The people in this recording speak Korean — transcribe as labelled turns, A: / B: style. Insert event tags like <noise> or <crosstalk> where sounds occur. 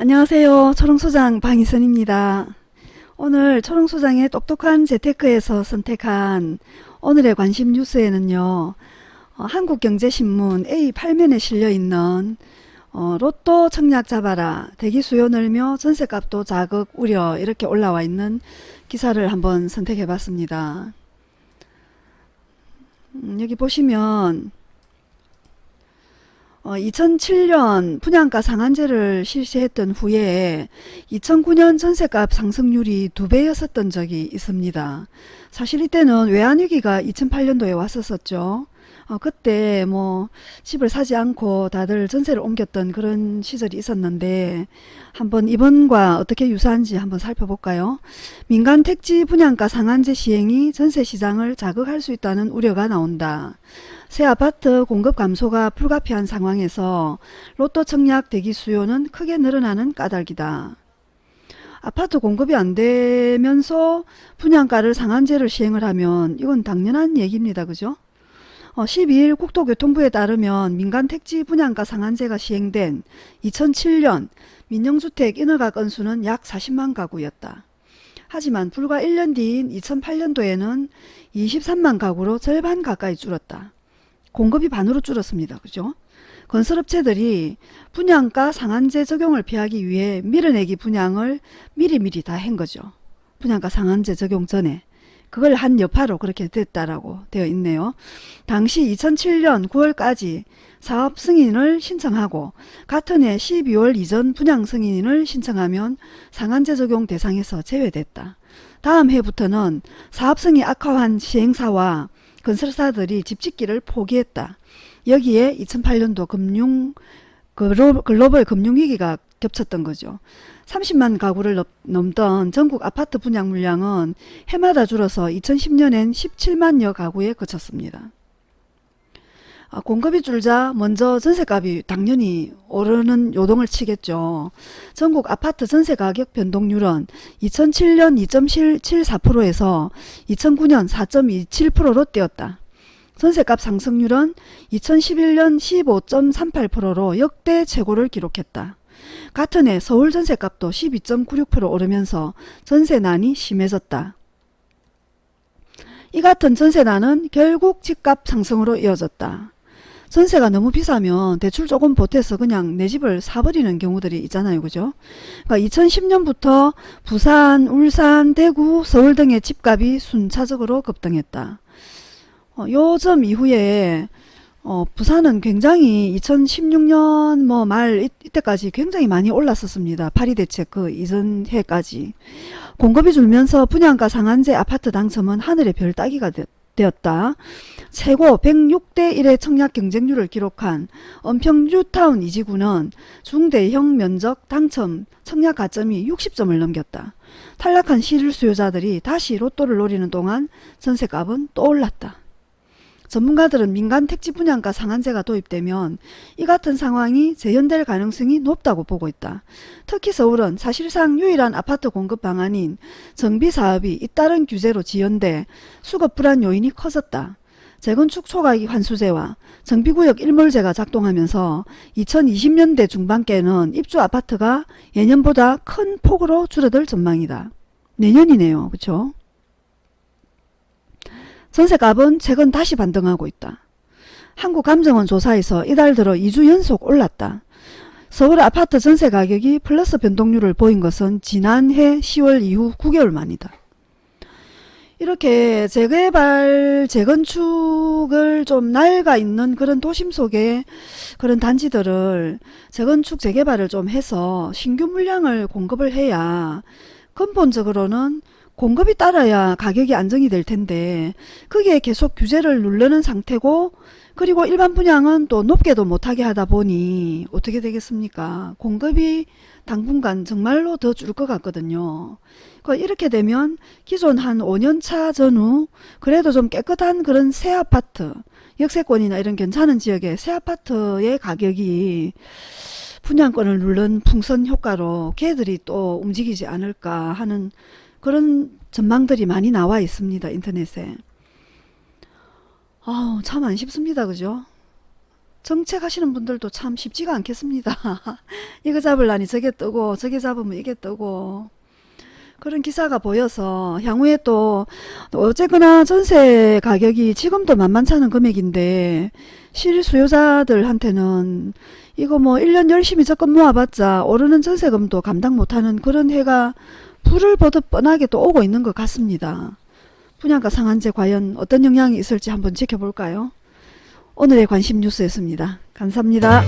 A: 안녕하세요. 초롱소장 방희선입니다. 오늘 초롱소장의 똑똑한 재테크에서 선택한 오늘의 관심 뉴스에는요. 어, 한국경제신문 A8면에 실려있는 어, 로또 청약 잡아라 대기 수요 늘며 전세값도 자극 우려 이렇게 올라와 있는 기사를 한번 선택해 봤습니다. 음, 여기 보시면 어, 2007년 분양가 상한제를 실시했던 후에 2009년 전세값 상승률이 두 배였었던 적이 있습니다. 사실 이때는 외환위기가 2008년도에 왔었었죠. 어, 그때 뭐 집을 사지 않고 다들 전세를 옮겼던 그런 시절이 있었는데 한번 이번과 어떻게 유사한지 한번 살펴볼까요? 민간 택지 분양가 상한제 시행이 전세 시장을 자극할 수 있다는 우려가 나온다. 새 아파트 공급 감소가 불가피한 상황에서 로또 청약 대기 수요는 크게 늘어나는 까닭이다. 아파트 공급이 안 되면서 분양가를 상한제를 시행을 하면 이건 당연한 얘기입니다. 그죠? 어, 12일 국토교통부에 따르면 민간 택지 분양가 상한제가 시행된 2007년 민영주택 인허가 건수는 약 40만 가구였다. 하지만 불과 1년 뒤인 2008년도에는 23만 가구로 절반 가까이 줄었다. 공급이 반으로 줄었습니다. 그죠? 건설업체들이 분양가 상한제 적용을 피하기 위해 밀어내기 분양을 미리미리 다 한 거죠. 분양가 상한제 적용 전에. 그걸 한 여파로 그렇게 됐다라고 되어 있네요. 당시 2007년 9월까지 사업 승인을 신청하고 같은 해 12월 이전 분양 승인을 신청하면 상한제 적용 대상에서 제외됐다. 다음 해부터는 사업 승인 악화한 시행사와 건설사들이 집짓기를 포기했다. 여기에 2008년도 금융 글로벌 금융위기가 겹쳤던 거죠. 30만 가구를 넘던 전국 아파트 분양 물량은 해마다 줄어서 2010년엔 17만여 가구에 그쳤습니다. 아, 공급이 줄자 먼저 전세값이 당연히 오르는 요동을 치겠죠. 전국 아파트 전세 가격 변동률은 2007년 2.74%에서 2009년 4.27%로 뛰었다. 전세값 상승률은 2011년 15.38%로 역대 최고를 기록했다. 같은 해 서울 전세값도 12.96% 오르면서 전세난이 심해졌다. 이 같은 전세난은 결국 집값 상승으로 이어졌다. 전세가 너무 비싸면 대출 조금 보태서 그냥 내 집을 사버리는 경우들이 있잖아요. 그죠? 그러니까 2010년부터 부산, 울산, 대구, 서울 등의 집값이 순차적으로 급등했다. 어, 요점 이후에 어, 부산은 굉장히 2016년 뭐 말 이때까지 굉장히 많이 올랐었습니다. 파리 대책 그 이전 해까지. 공급이 줄면서 분양가 상한제 아파트 당첨은 하늘의 별 따기가 되었다. 최고 106대 1의 청약 경쟁률을 기록한 은평 뉴타운 이지구는 중대형 면적 당첨 청약 가점이 60점을 넘겼다. 탈락한 실수요자들이 다시 로또를 노리는 동안 전세값은 또 올랐다. 전문가들은 민간 택지 분양가 상한제가 도입되면 이 같은 상황이 재현될 가능성이 높다고 보고 있다. 특히 서울은 사실상 유일한 아파트 공급 방안인 정비사업이 잇따른 규제로 지연돼 수급 불안 요인이 커졌다. 재건축 초과이기 환수제와 정비구역 일몰제가 작동하면서 2020년대 중반께는 입주 아파트가 예년보다 큰 폭으로 줄어들 전망이다. 내년이네요. 그렇죠? 전세값은 최근 다시 반등하고 있다. 한국감정원 조사에서 이달 들어 2주 연속 올랐다. 서울 아파트 전세 가격이 플러스 변동률을 보인 것은 지난해 10월 이후 9개월 만이다. 이렇게 재개발, 재건축을 좀 낡아 있는 그런 도심 속에 그런 단지들을 재건축, 재개발을 좀 해서 신규 물량을 공급을 해야 근본적으로는 공급이 따라야 가격이 안정이 될 텐데 그게 계속 규제를 누르는 상태고 그리고 일반 분양은 또 높게도 못하게 하다 보니 어떻게 되겠습니까? 공급이 당분간 정말로 더 줄 것 같거든요. 그러니까 이렇게 되면 기존 한 5년차 전후 그래도 좀 깨끗한 그런 새 아파트 역세권이나 이런 괜찮은 지역의 새 아파트의 가격이 분양권을 누른 풍선 효과로 걔들이 또 움직이지 않을까 하는 그런 전망들이 많이 나와 있습니다. 인터넷에. 아우 참 안 쉽습니다. 그죠? 정책 하시는 분들도 참 쉽지가 않겠습니다. <laughs> 이거 잡으려니 저게 뜨고 저게 잡으면 이게 뜨고 그런 기사가 보여서 향후에 또 어쨌거나 전세 가격이 지금도 만만찮은 금액인데 실수요자들한테는 이거 뭐 1년 열심히 적금 모아봤자 오르는 전세금도 감당 못하는 그런 해가 불을 보듯 뻔하게 또 오고 있는 것 같습니다. 분양가 상한제 과연 어떤 영향이 있을지 한번 지켜볼까요? 오늘의 관심 뉴스였습니다. 감사합니다.